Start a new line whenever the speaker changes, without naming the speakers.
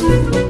you